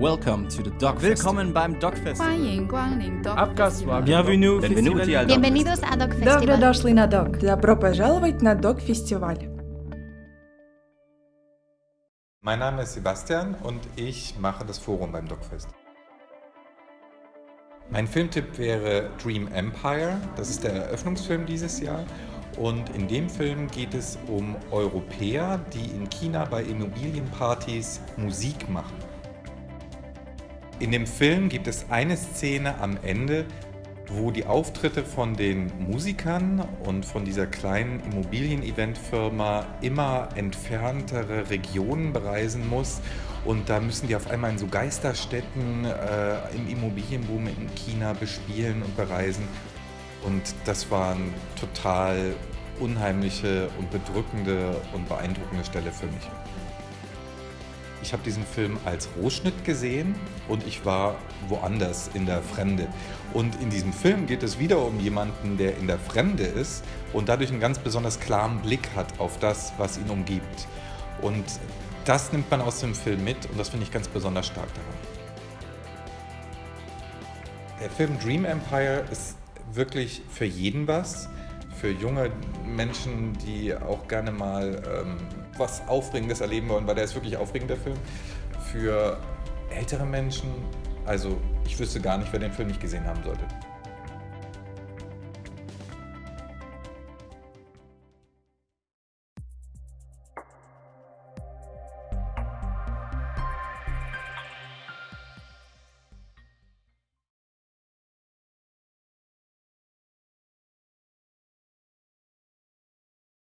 Welcome to the Dog Willkommen beim Dog Festival. Bienvenue. Bienvenuti al Dog Bienvenidos a Dog Festival. Добро дошли на Dog. Добро пожаловать на Dog Festival. Mein Name ist Sebastian und ich mache das Forum beim Dogfest. Mein Filmtipp wäre Dream Empire. Das ist der Eröffnungsfilm dieses Jahr. Und in dem Film geht es um Europäer, die in China bei Immobilienpartys Musik machen. In dem Film gibt es eine Szene am Ende, wo die Auftritte von den Musikern und von dieser kleinen Immobilien-Event-Firma immer entferntere Regionen bereisen muss. Und da müssen die auf einmal in so Geisterstädten äh, im Immobilienboom in China bespielen und bereisen. Und das war eine total unheimliche und bedrückende und beeindruckende Stelle für mich. Ich habe diesen Film als Rohschnitt gesehen und ich war woanders in der Fremde. Und in diesem Film geht es wieder um jemanden, der in der Fremde ist und dadurch einen ganz besonders klaren Blick hat auf das, was ihn umgibt. Und das nimmt man aus dem Film mit und das finde ich ganz besonders stark daran. Der Film Dream Empire ist wirklich für jeden was. Für junge Menschen, die auch gerne mal ähm, was Aufregendes erleben wollen, weil der ist wirklich aufregend, der Film. Für ältere Menschen, also ich wüsste gar nicht, wer den Film nicht gesehen haben sollte.